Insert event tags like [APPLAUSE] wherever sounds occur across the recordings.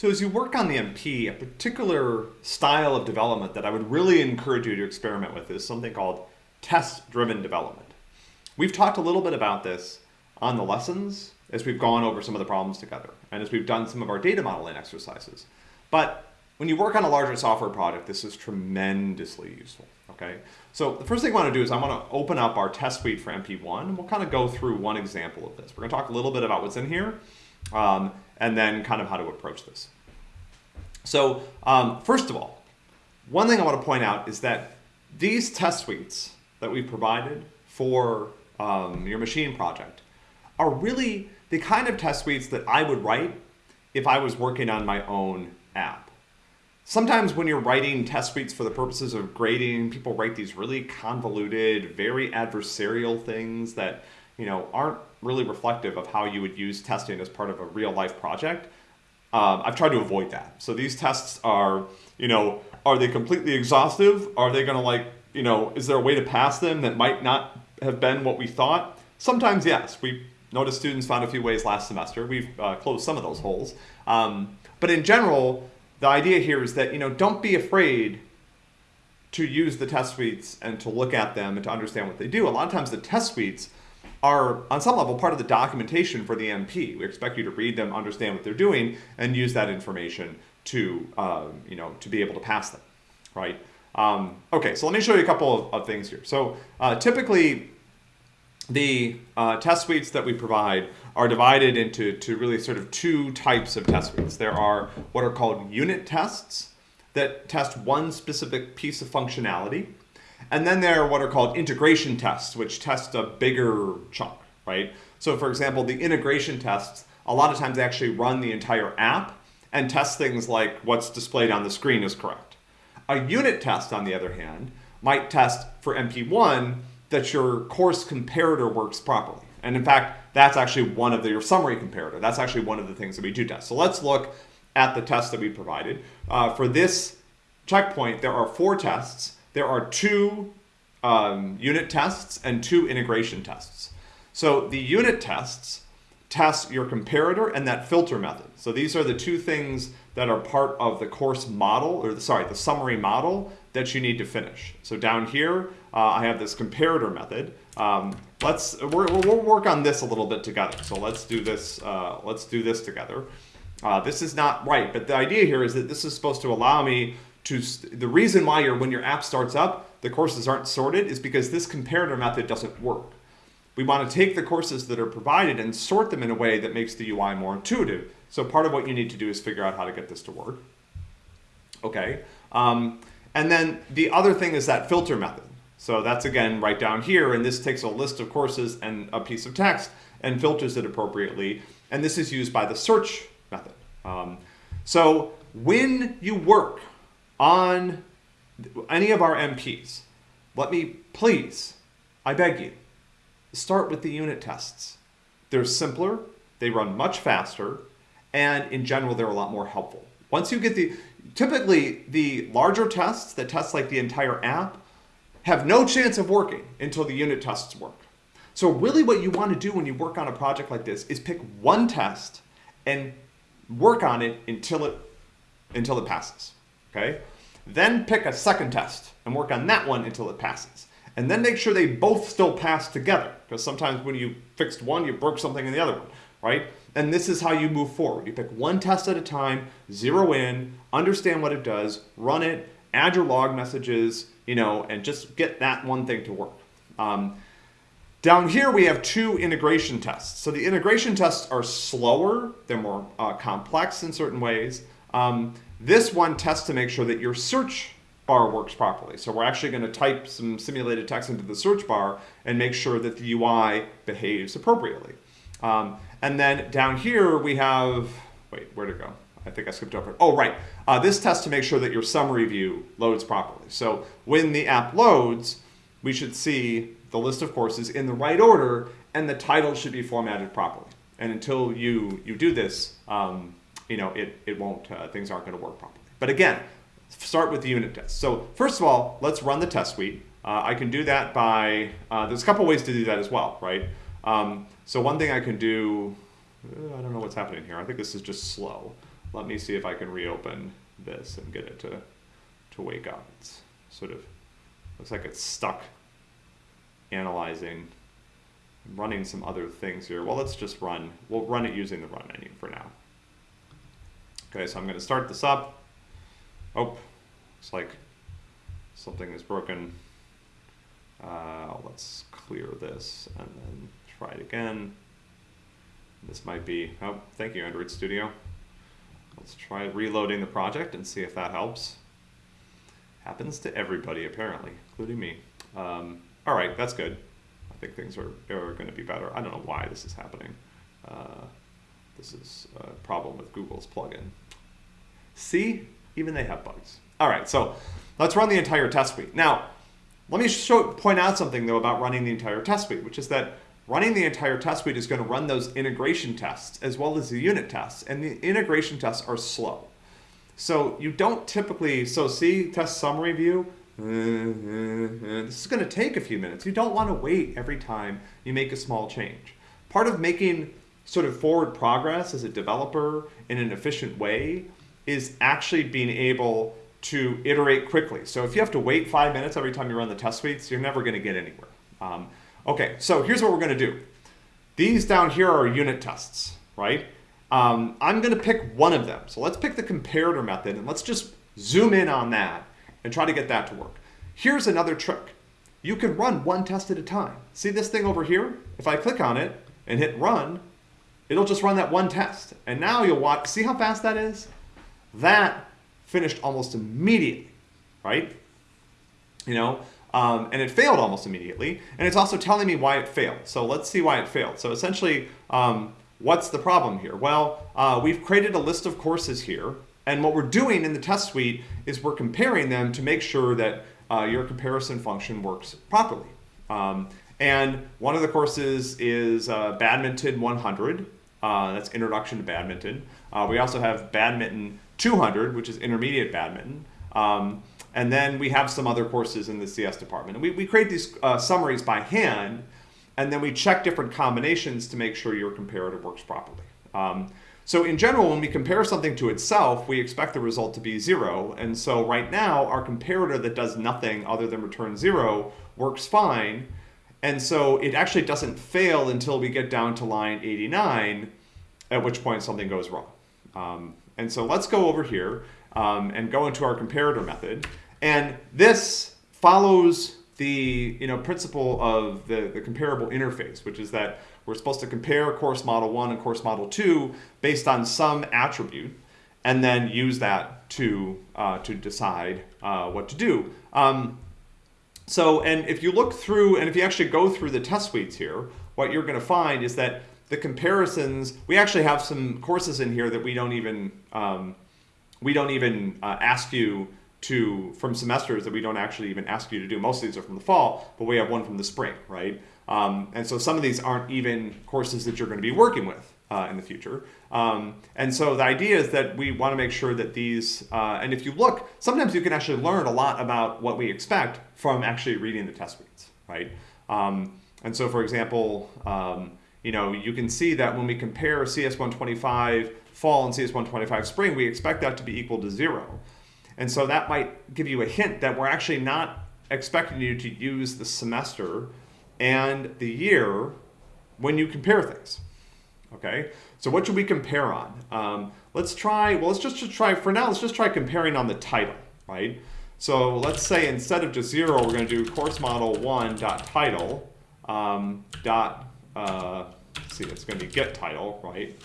So as you work on the MP, a particular style of development that I would really encourage you to experiment with is something called test-driven development. We've talked a little bit about this on the lessons as we've gone over some of the problems together and as we've done some of our data modeling exercises. But when you work on a larger software project, this is tremendously useful, okay? So the first thing I want to do is I want to open up our test suite for MP1, and we'll kind of go through one example of this. We're going to talk a little bit about what's in here, um, and then kind of how to approach this. So um, first of all, one thing I want to point out is that these test suites that we provided for um, your machine project are really the kind of test suites that I would write if I was working on my own app. Sometimes when you're writing test suites for the purposes of grading, people write these really convoluted, very adversarial things that you know aren't really reflective of how you would use testing as part of a real life project. Um, I've tried to avoid that. So these tests are, you know, are they completely exhaustive? Are they going to like, you know, is there a way to pass them that might not have been what we thought? Sometimes yes. We noticed students found a few ways last semester. We've uh, closed some of those holes. Um, but in general, the idea here is that, you know, don't be afraid to use the test suites and to look at them and to understand what they do. A lot of times the test suites are on some level part of the documentation for the MP. We expect you to read them, understand what they're doing, and use that information to, um, you know, to be able to pass them, right? Um, okay, so let me show you a couple of, of things here. So uh, typically, the uh, test suites that we provide are divided into to really sort of two types of test suites. There are what are called unit tests that test one specific piece of functionality. And then there are what are called integration tests, which test a bigger chunk, right? So for example, the integration tests, a lot of times they actually run the entire app and test things like what's displayed on the screen is correct. A unit test, on the other hand, might test for MP1 that your course comparator works properly. And in fact, that's actually one of the, your summary comparator. That's actually one of the things that we do test. So let's look at the test that we provided. Uh, for this checkpoint, there are four tests there are two um, unit tests and two integration tests. So the unit tests test your comparator and that filter method. So these are the two things that are part of the course model, or the, sorry, the summary model that you need to finish. So down here, uh, I have this comparator method. Um, let's we'll, we'll work on this a little bit together. So let's do this. Uh, let's do this together. Uh, this is not right, but the idea here is that this is supposed to allow me to the reason why your when your app starts up, the courses aren't sorted is because this comparator method doesn't work. We want to take the courses that are provided and sort them in a way that makes the UI more intuitive. So part of what you need to do is figure out how to get this to work. Okay. Um, and then the other thing is that filter method. So that's again right down here, and this takes a list of courses and a piece of text and filters it appropriately. And this is used by the search method. Um, so when you work on any of our MPs, let me please, I beg you, start with the unit tests. They're simpler, they run much faster, and in general, they're a lot more helpful. Once you get the, typically the larger tests that test like the entire app have no chance of working until the unit tests work. So really what you want to do when you work on a project like this is pick one test and work on it until it, until it passes okay? Then pick a second test and work on that one until it passes. And then make sure they both still pass together, because sometimes when you fixed one, you broke something in the other one, right? And this is how you move forward. You pick one test at a time, zero in, understand what it does, run it, add your log messages, you know, and just get that one thing to work. Um, down here, we have two integration tests. So the integration tests are slower, they're more uh, complex in certain ways, um, this one tests to make sure that your search bar works properly. So we're actually going to type some simulated text into the search bar and make sure that the UI behaves appropriately. Um, and then down here we have, wait, where to go? I think I skipped over it. Oh, right. Uh, this tests to make sure that your summary view loads properly. So when the app loads, we should see the list of courses in the right order and the title should be formatted properly. And until you, you do this, um, you know, it, it won't, uh, things aren't going to work properly. But again, start with the unit test. So first of all, let's run the test suite. Uh, I can do that by, uh, there's a couple ways to do that as well, right? Um, so one thing I can do, uh, I don't know what's happening here. I think this is just slow. let me see if I can reopen this and get it to, to wake up. It's sort of, looks like it's stuck analyzing, I'm running some other things here. Well, let's just run, we'll run it using the run menu for now. Okay, so I'm gonna start this up. Oh, looks like something is broken. Uh, let's clear this and then try it again. This might be, oh, thank you, Android Studio. Let's try reloading the project and see if that helps. Happens to everybody, apparently, including me. Um, all right, that's good. I think things are, are going to be better. I don't know why this is happening. Uh, this is a problem with Google's plugin. See, even they have bugs. All right, so let's run the entire test suite. Now, let me show, point out something though about running the entire test suite, which is that running the entire test suite is going to run those integration tests as well as the unit tests, and the integration tests are slow. So you don't typically, so see test summary view, [LAUGHS] this is going to take a few minutes. You don't want to wait every time you make a small change. Part of making sort of forward progress as a developer in an efficient way is actually being able to iterate quickly. So if you have to wait five minutes every time you run the test suites, you're never going to get anywhere. Um, okay, so here's what we're going to do. These down here are unit tests, right? Um, I'm going to pick one of them. So let's pick the comparator method and let's just zoom in on that and try to get that to work. Here's another trick. You can run one test at a time. See this thing over here? If I click on it and hit run, it'll just run that one test. And now you'll watch, see how fast that is? That finished almost immediately, right? You know, um, and it failed almost immediately. And it's also telling me why it failed. So let's see why it failed. So essentially, um, what's the problem here? Well, uh, we've created a list of courses here. And what we're doing in the test suite is we're comparing them to make sure that uh, your comparison function works properly. Um, and one of the courses is uh, Badminton 100. Uh, that's Introduction to Badminton. Uh, we also have Badminton 200, which is intermediate badminton. Um, and then we have some other courses in the CS department. And we, we create these uh, summaries by hand, and then we check different combinations to make sure your comparator works properly. Um, so in general, when we compare something to itself, we expect the result to be zero. And so right now, our comparator that does nothing other than return zero works fine. And so it actually doesn't fail until we get down to line 89, at which point something goes wrong. Um, and so let's go over here um, and go into our comparator method. And this follows the you know, principle of the, the comparable interface, which is that we're supposed to compare course model 1 and course model 2 based on some attribute and then use that to, uh, to decide uh, what to do. Um, so, and if you look through, and if you actually go through the test suites here, what you're going to find is that the comparisons, we actually have some courses in here that we don't even, um, we don't even uh, ask you to, from semesters that we don't actually even ask you to do. Most of these are from the fall, but we have one from the spring, right? Um, and so some of these aren't even courses that you're going to be working with uh, in the future. Um, and so the idea is that we want to make sure that these, uh, and if you look, sometimes you can actually learn a lot about what we expect from actually reading the test suites, right? Um, and so for example, um, you know, you can see that when we compare CS125 fall and CS125 spring, we expect that to be equal to zero. And so that might give you a hint that we're actually not expecting you to use the semester and the year when you compare things. Okay, so what should we compare on? Um, let's try, well, let's just, just try, for now, let's just try comparing on the title, right? So let's say instead of just zero, we're gonna do course model one dot title um, dot uh, see, it's going to be get title, right?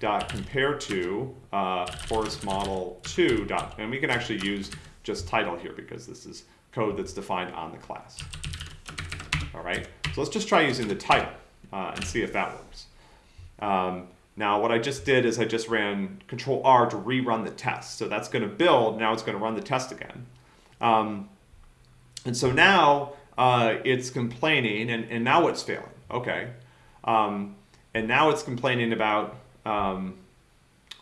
Dot compare to uh, course model two dot, and we can actually use just title here because this is code that's defined on the class. All right, so let's just try using the title uh, and see if that works. Um, now what I just did is I just ran control R to rerun the test. So that's going to build, now it's going to run the test again. Um, and so now uh, it's complaining and, and now it's failing. Okay, um, and now it's complaining about, um,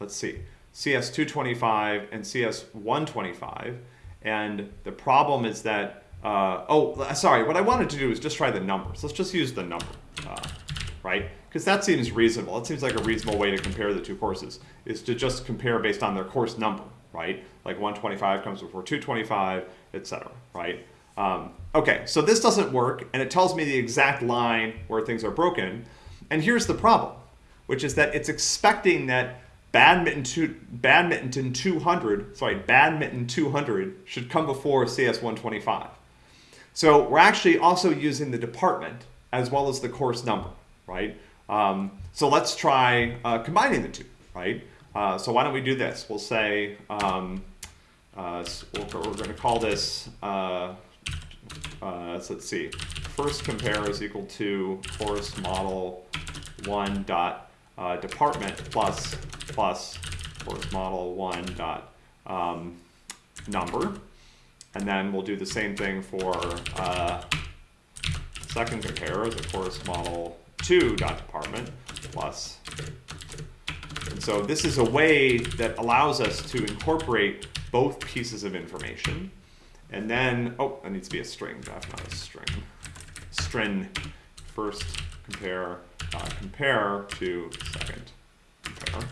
let's see, CS225 and CS125. And the problem is that, uh, oh, sorry, what I wanted to do is just try the numbers. Let's just use the number, uh, right? Because that seems reasonable. It seems like a reasonable way to compare the two courses, is to just compare based on their course number, right? Like 125 comes before 225, etc., right? Um, okay, so this doesn't work, and it tells me the exact line where things are broken. And here's the problem, which is that it's expecting that badminton, two, badminton 200, sorry, badminton 200 should come before CS 125. So we're actually also using the department as well as the course number, right? Um, so let's try uh, combining the two, right? Uh, so why don't we do this? We'll say, um, uh, we're, we're going to call this, uh, uh, so let's see, first compare is equal to course model one dot uh, department plus plus course model one dot um, number. And then we'll do the same thing for second compare is of course model 2 dot department plus. And so this is a way that allows us to incorporate both pieces of information. And then, oh, that needs to be a string, that's not a string. String first compare, uh, compare to second compare.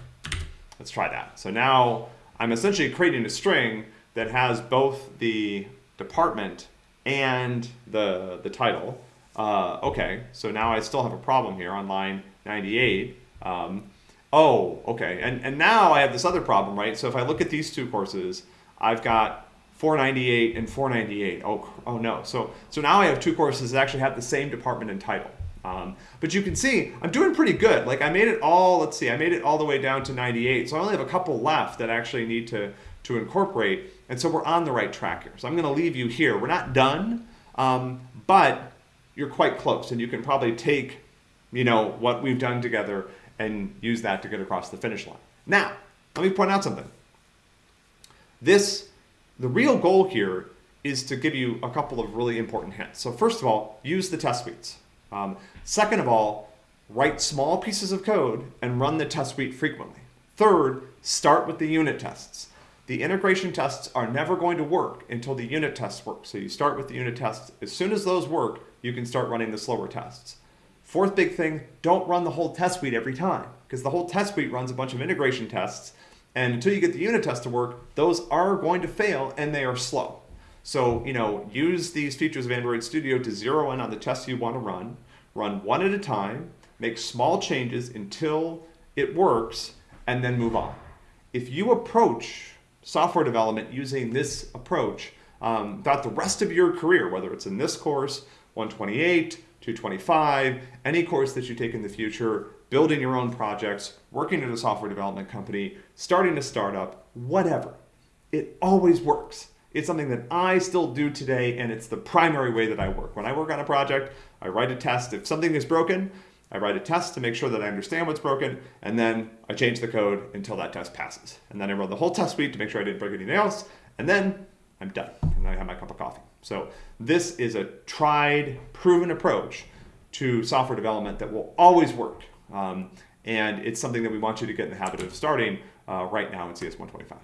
Let's try that. So now I'm essentially creating a string that has both the department and the, the title. Uh, okay, so now I still have a problem here on line 98. Um, oh, okay, and, and now I have this other problem, right? So if I look at these two courses, I've got 498 and 498. Oh, oh no. So, so now I have two courses that actually have the same department and title. Um, but you can see I'm doing pretty good. Like I made it all, let's see, I made it all the way down to 98. So I only have a couple left that actually need to, to incorporate. And so we're on the right track here. So I'm going to leave you here. We're not done, um, but you're quite close and you can probably take, you know, what we've done together and use that to get across the finish line. Now, let me point out something. This, the real goal here is to give you a couple of really important hints. So first of all, use the test suites. Um, second of all, write small pieces of code and run the test suite frequently. Third, start with the unit tests. The integration tests are never going to work until the unit tests work. So you start with the unit tests. As soon as those work, you can start running the slower tests. Fourth big thing, don't run the whole test suite every time because the whole test suite runs a bunch of integration tests and until you get the unit test to work, those are going to fail and they are slow. So, you know, use these features of Android Studio to zero in on the tests you want to run, run one at a time, make small changes until it works, and then move on. If you approach software development using this approach um, throughout the rest of your career, whether it's in this course 128, 225, any course that you take in the future, building your own projects, working at a software development company, starting a startup, whatever. It always works. It's something that I still do today, and it's the primary way that I work. When I work on a project, I write a test. If something is broken, I write a test to make sure that I understand what's broken, and then I change the code until that test passes. And then I run the whole test suite to make sure I didn't break anything else, and then I'm done, and I have my cup of coffee. So this is a tried, proven approach to software development that will always work. Um, and it's something that we want you to get in the habit of starting uh, right now in CS125.